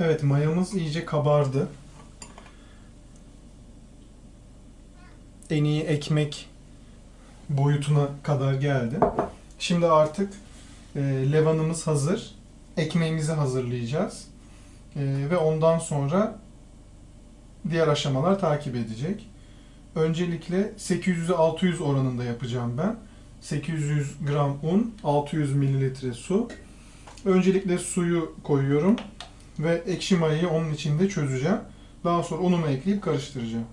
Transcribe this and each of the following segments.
Evet mayamız iyice kabardı. En iyi ekmek boyutuna kadar geldi. Şimdi artık e, levanımız hazır. Ekmeğimizi hazırlayacağız. E, ve ondan sonra diğer aşamalar takip edecek. Öncelikle 800'e 600 oranında yapacağım ben. 800 gram un, 600 mililitre su. Öncelikle suyu koyuyorum ve ekşi mayayı onun içinde çözeceğim. Daha sonra unumu ekleyip karıştıracağım.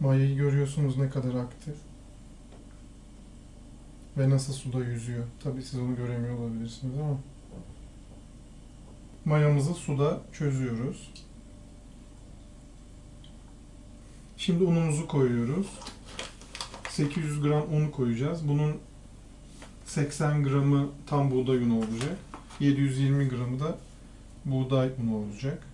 Mayayı görüyorsunuz ne kadar aktif. Ve nasıl suda yüzüyor. Tabii siz onu göremiyor olabilirsiniz ama. Mayamızı suda çözüyoruz. Şimdi unumuzu koyuyoruz. 800 gram un koyacağız. Bunun 80 gramı tam buğday unu olacak. 720 gramı da buğday unu olacak.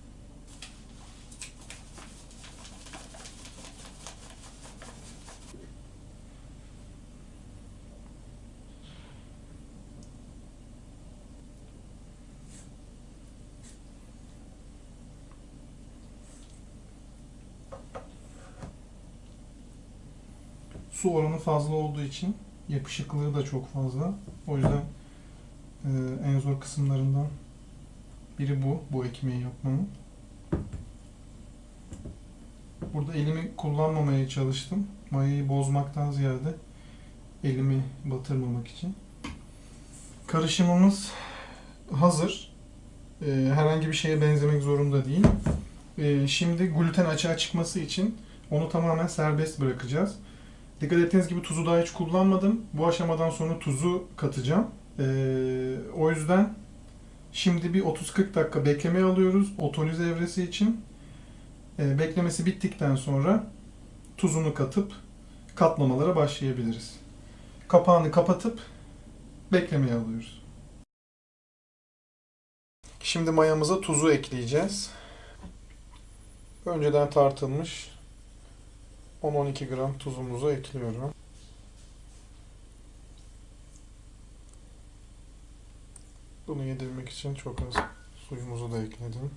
Su oranı fazla olduğu için yapışıklığı da çok fazla. O yüzden e, en zor kısımlarından biri bu, bu ekmeği yapmanın. Burada elimi kullanmamaya çalıştım. Mayayı bozmaktan ziyade elimi batırmamak için. Karışımımız hazır. E, herhangi bir şeye benzemek zorunda değil. E, şimdi gluten açığa çıkması için onu tamamen serbest bırakacağız. Dikkat ettiğiniz gibi tuzu daha hiç kullanmadım. Bu aşamadan sonra tuzu katacağım. Ee, o yüzden şimdi bir 30-40 dakika beklemeye alıyoruz otoliz evresi için. Ee, beklemesi bittikten sonra tuzunu katıp katlamalara başlayabiliriz. Kapağını kapatıp beklemeye alıyoruz. Şimdi mayamıza tuzu ekleyeceğiz. Önceden tartılmış 10-12 gram tuzumuzu ekliyorum. Bunu yedirmek için çok az suyumuzu da ekledim.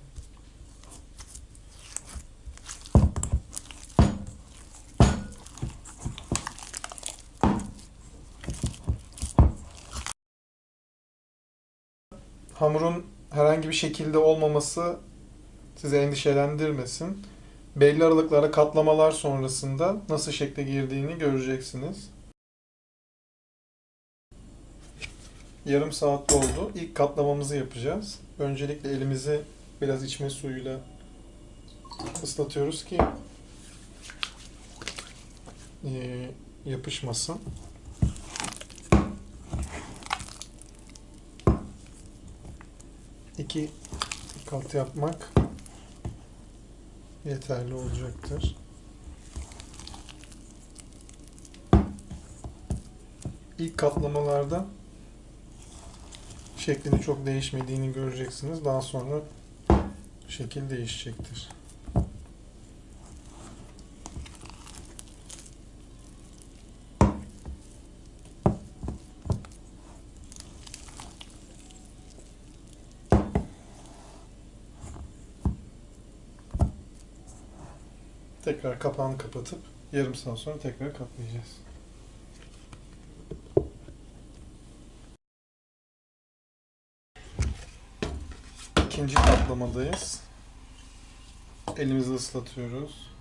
Hamurun herhangi bir şekilde olmaması sizi endişelendirmesin belli aralıklara katlamalar sonrasında nasıl şekle girdiğini göreceksiniz. Yarım saat oldu. İlk katlamamızı yapacağız. Öncelikle elimizi biraz içme suyuyla ıslatıyoruz ki e, yapışmasın. İki kat yapmak yeterli olacaktır. İlk katlamalarda şeklini çok değişmediğini göreceksiniz. Daha sonra şekil değişecektir. Tekrar kapağını kapatıp yarım saat sonra tekrar katlayacağız. İkinci katlamadayız. Elimizi ıslatıyoruz.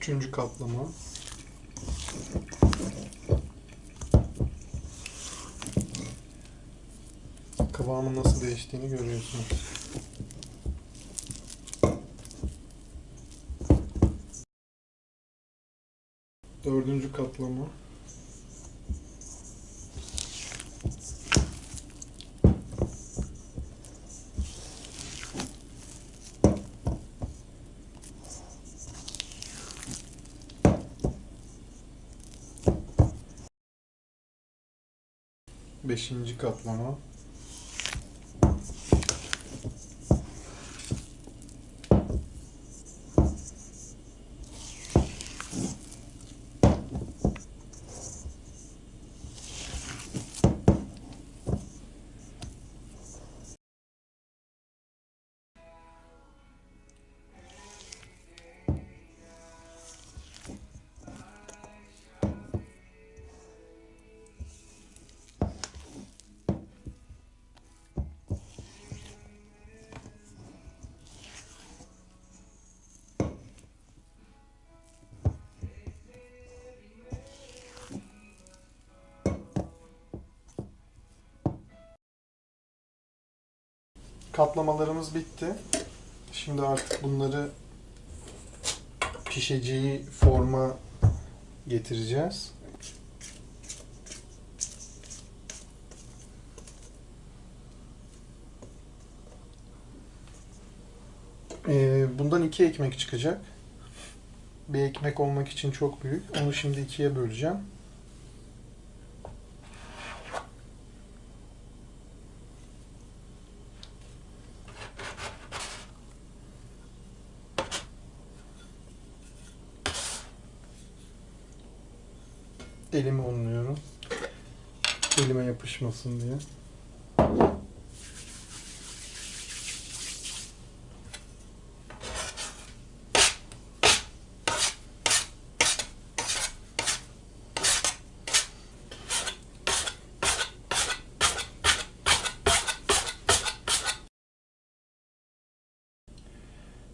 Üçüncü kaplama. Kıvamın nasıl değiştiğini görüyorsunuz. Dördüncü kaplama. 5. katlama Katlamalarımız bitti. Şimdi artık bunları pişeceği forma getireceğiz. Ee, bundan iki ekmek çıkacak. Bir ekmek olmak için çok büyük. Onu şimdi ikiye böleceğim. Elimi unluyorum. Elime yapışmasın diye.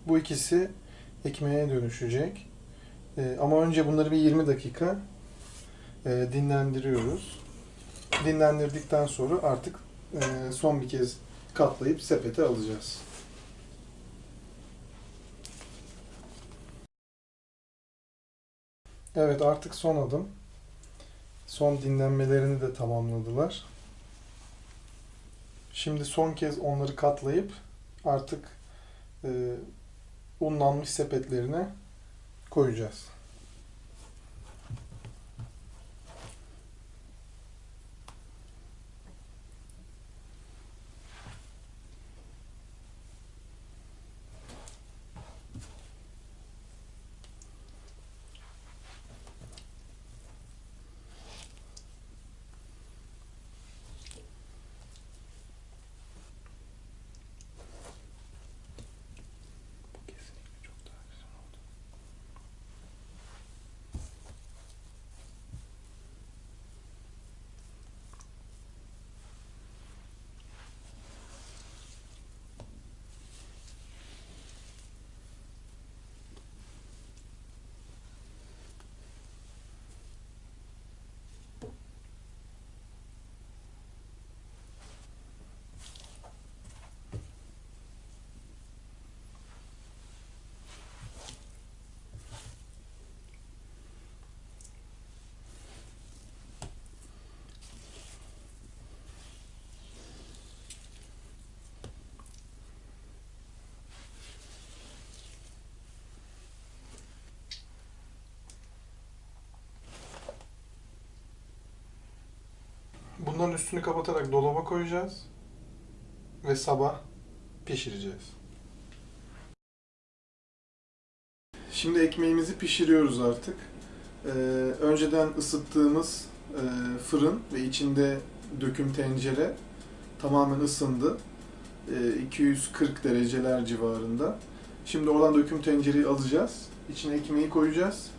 Bu ikisi ekmeğe dönüşecek. Ee, ama önce bunları bir 20 dakika e, dinlendiriyoruz. Dinlendirdikten sonra artık e, son bir kez katlayıp sepete alacağız. Evet artık son adım. Son dinlenmelerini de tamamladılar. Şimdi son kez onları katlayıp artık e, unlanmış sepetlerine koyacağız. Üstünü kapatarak dolaba koyacağız ve sabah pişireceğiz. Şimdi ekmeğimizi pişiriyoruz artık. Ee, önceden ısıttığımız e, fırın ve içinde döküm tencere tamamen ısındı. Ee, 240 dereceler civarında. Şimdi oradan döküm tencereyi alacağız. İçine ekmeği koyacağız.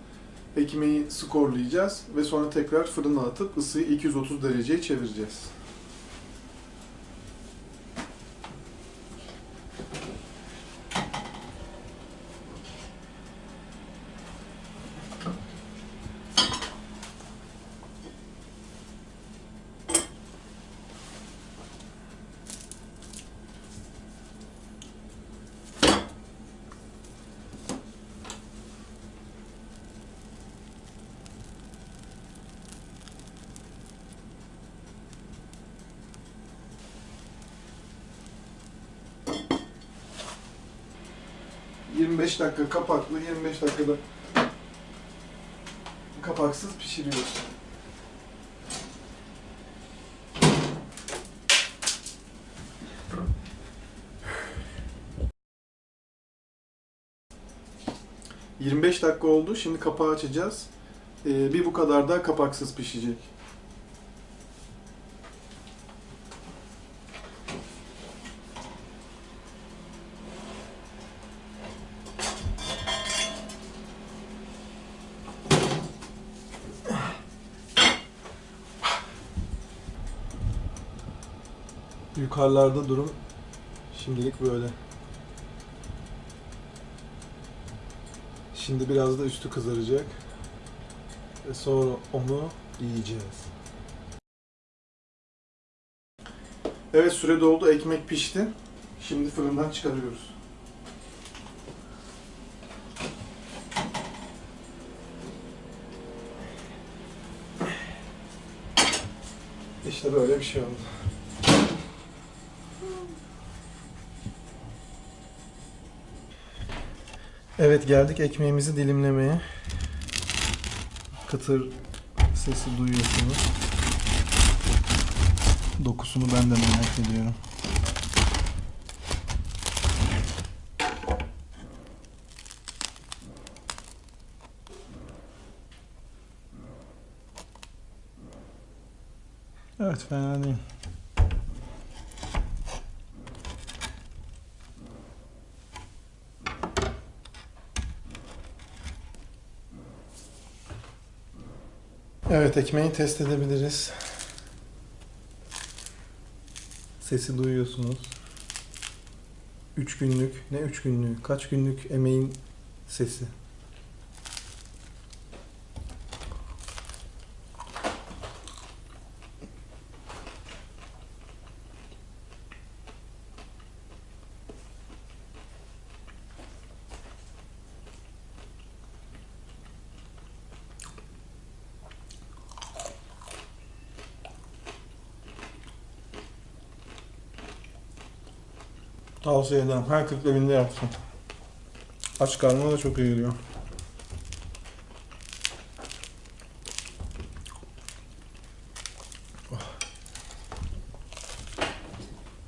Ekmeği skorlayacağız ve sonra tekrar fırına atıp ısıyı 230 dereceye çevireceğiz. 25 dakika kapaklı, 25 dakikada kapaksız pişiriyoruz. ...25 dakika oldu. Şimdi kapağı açacağız. Ee, bir bu kadar da kapaksız pişecek. Yukarılarda durum şimdilik böyle. Şimdi biraz da üstü kızaracak. Ve sonra onu yiyeceğiz. Evet süre doldu. Ekmek pişti. Şimdi fırından çıkarıyoruz. İşte böyle bir şey oldu. Evet geldik ekmeğimizi dilimlemeye. Kıtır sesi duyuyorsunuz. Dokusunu ben de merak ediyorum. Evet fena değil. Evet ekmeği test edebiliriz. Sesi duyuyorsunuz. 3 günlük, ne 3 günlük, kaç günlük emeğin sesi. Tavsiye ederim. Her 40 evinde yapsın. Aç karnına da çok iyi geliyor.